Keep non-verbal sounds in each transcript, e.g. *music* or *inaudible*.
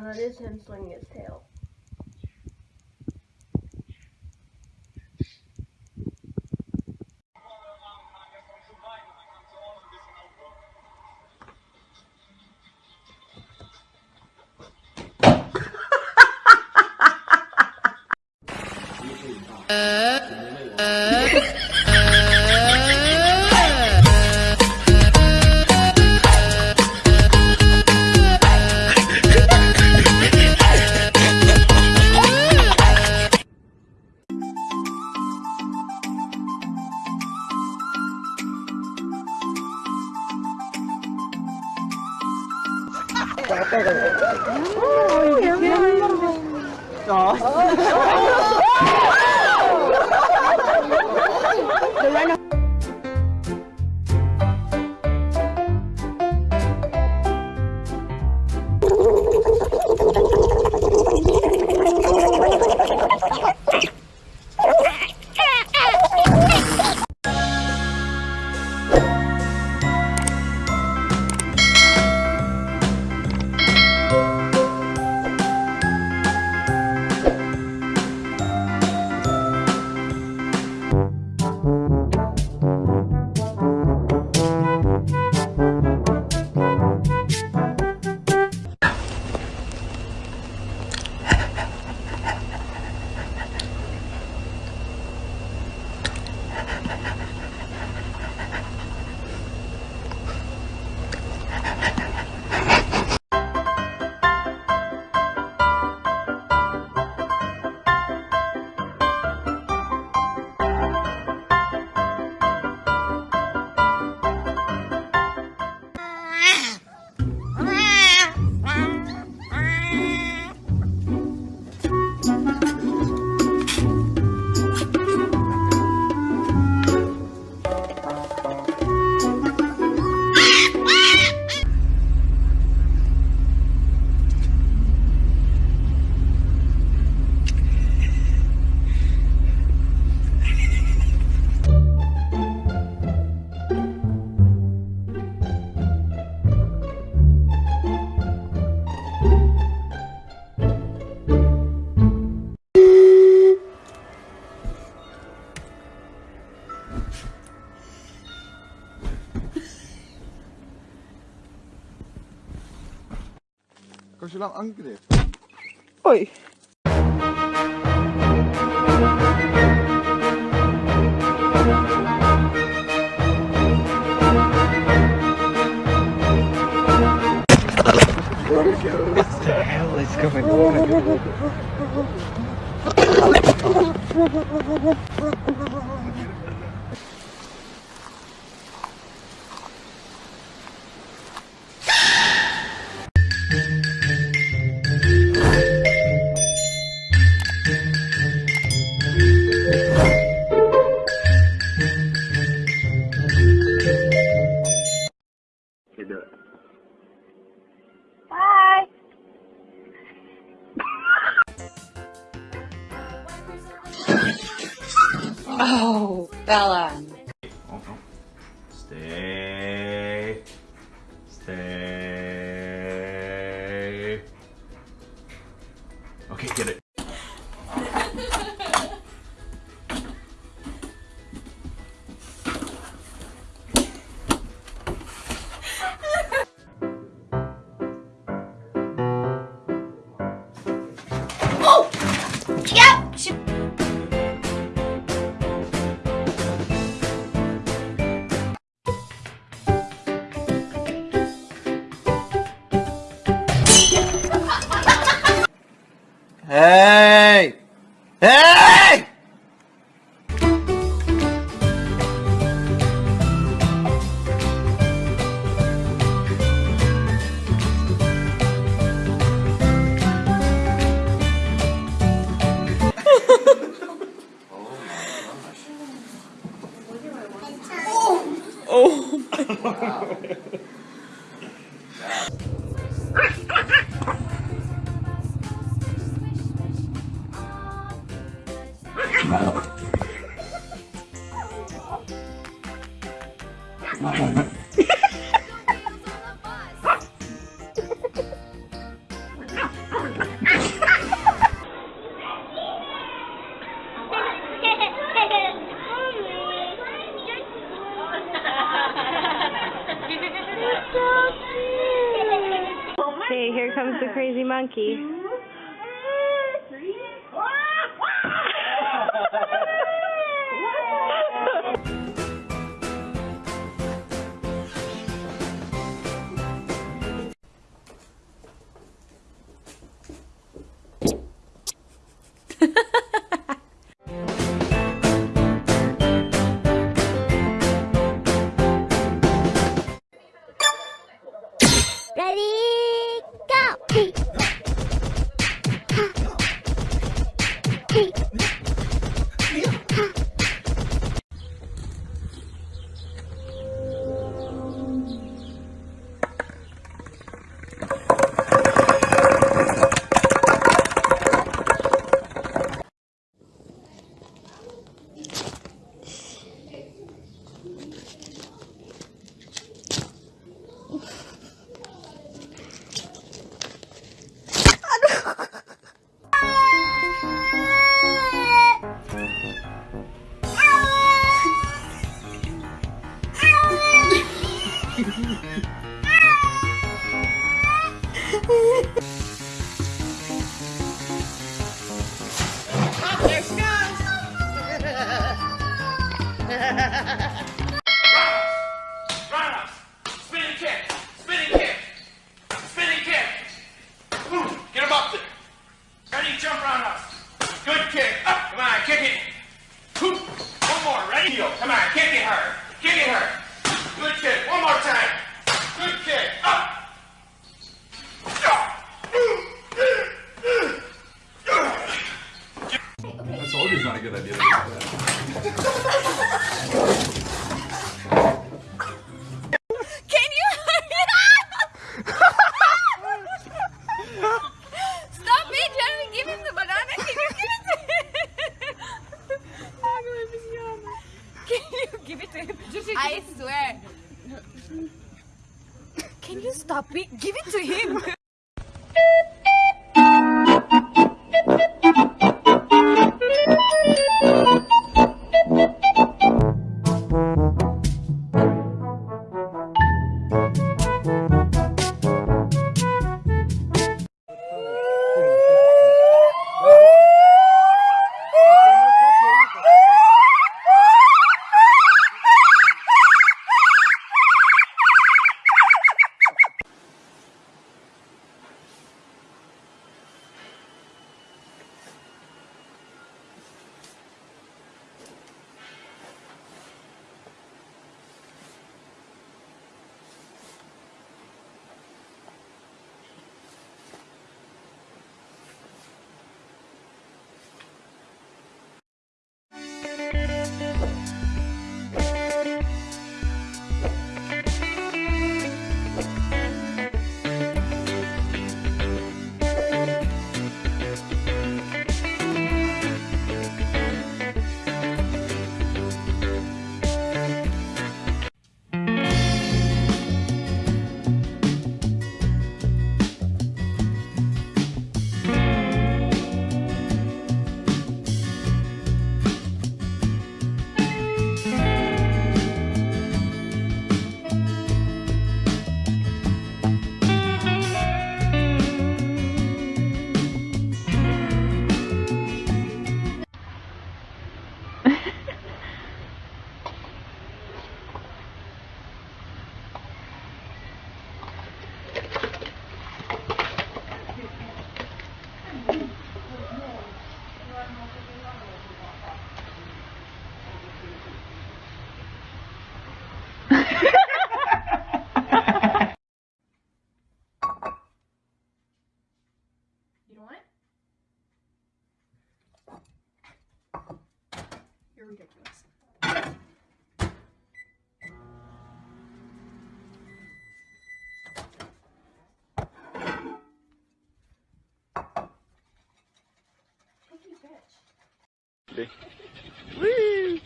No, that is him swinging his tail. *laughs* Uh. 아빠가. 야, Kan je nou lang angegriffen? Oei. What the hell is going on? Okay, get it. smell. hey, here comes the crazy monkey. Come on, kick it, her. Kick it, her. て。ウィー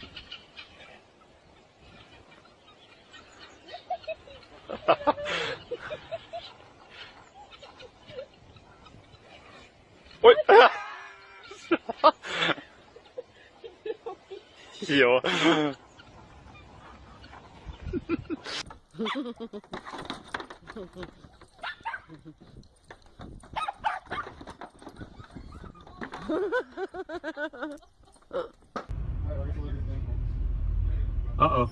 おいいいよ。Ha ha ha ha ha! Oh.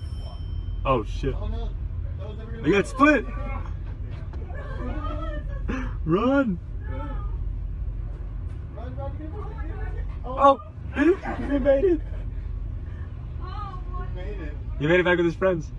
Oh shit. I got split. Run. Oh, he made it. He made it back with his friends.